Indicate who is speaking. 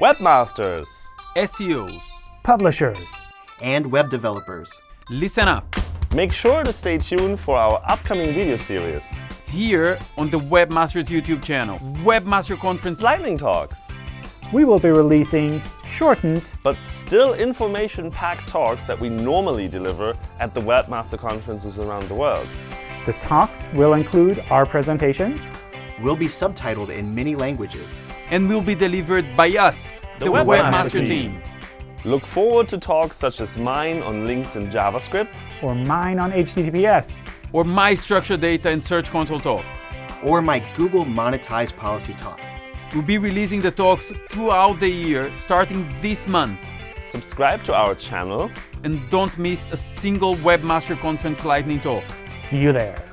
Speaker 1: Webmasters,
Speaker 2: SEOs.
Speaker 3: publishers,
Speaker 4: and web developers.
Speaker 2: Listen up.
Speaker 1: make sure to stay tuned for our upcoming video series,
Speaker 2: Here on the Webmasters YouTube channel, Webmaster Conference
Speaker 1: Lightning Talks,
Speaker 3: we will be releasing shortened
Speaker 1: but still information-packed talks that we normally deliver at the Webmaster conferences around the world.
Speaker 3: The talks will include our presentations,
Speaker 4: Will be subtitled in many languages.
Speaker 2: and will be delivered by us, the,
Speaker 1: The
Speaker 2: Webmaster,
Speaker 1: Webmaster
Speaker 2: team.
Speaker 1: team. Look forward to talks such as mine on links in JavaScript,
Speaker 3: or mine on HTTPS.
Speaker 2: or my structured data and Search Console talk.
Speaker 4: Or my Google monetized Policy Talk.
Speaker 2: We'll be releasing the talks throughout the year, starting this month.
Speaker 1: subscribe to our channel,
Speaker 2: And don't miss a single Webmaster Conference Lightning talk.
Speaker 3: See you there.